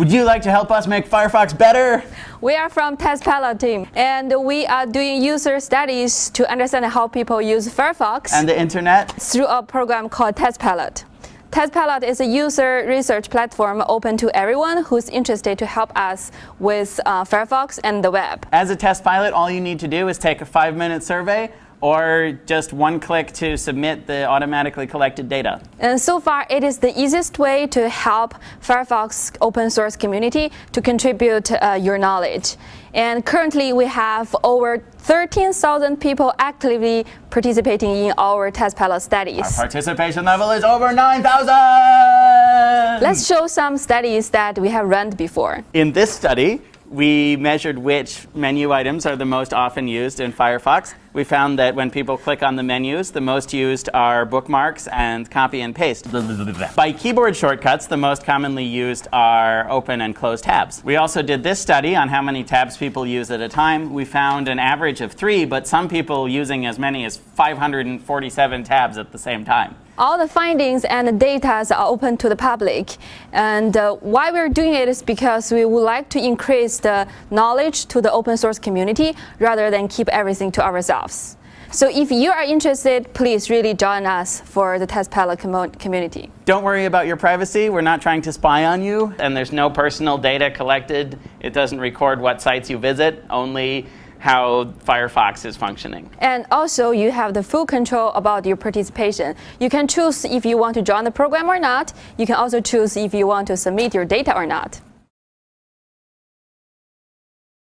Would you like to help us make Firefox better? We are from TestPilot team, and we are doing user studies to understand how people use Firefox And the internet? through a program called TestPilot. TestPilot is a user research platform open to everyone who's interested to help us with uh, Firefox and the web. As a test pilot, all you need to do is take a five-minute survey or just one click to submit the automatically collected data. And so far, it is the easiest way to help Firefox open source community to contribute uh, your knowledge. And currently, we have over 13,000 people actively participating in our test pilot studies. Our participation level is over 9,000! Let's show some studies that we have run before. In this study, we measured which menu items are the most often used in Firefox. We found that when people click on the menus, the most used are bookmarks and copy and paste. By keyboard shortcuts, the most commonly used are open and close tabs. We also did this study on how many tabs people use at a time. We found an average of three, but some people using as many as 547 tabs at the same time. All the findings and the data are open to the public. And uh, why we're doing it is because we would like to increase the knowledge to the open source community rather than keep everything to ourselves. So if you are interested, please really join us for the test pilot community. Don't worry about your privacy. We're not trying to spy on you, and there's no personal data collected. It doesn't record what sites you visit, only how Firefox is functioning. And also, you have the full control about your participation. You can choose if you want to join the program or not. You can also choose if you want to submit your data or not.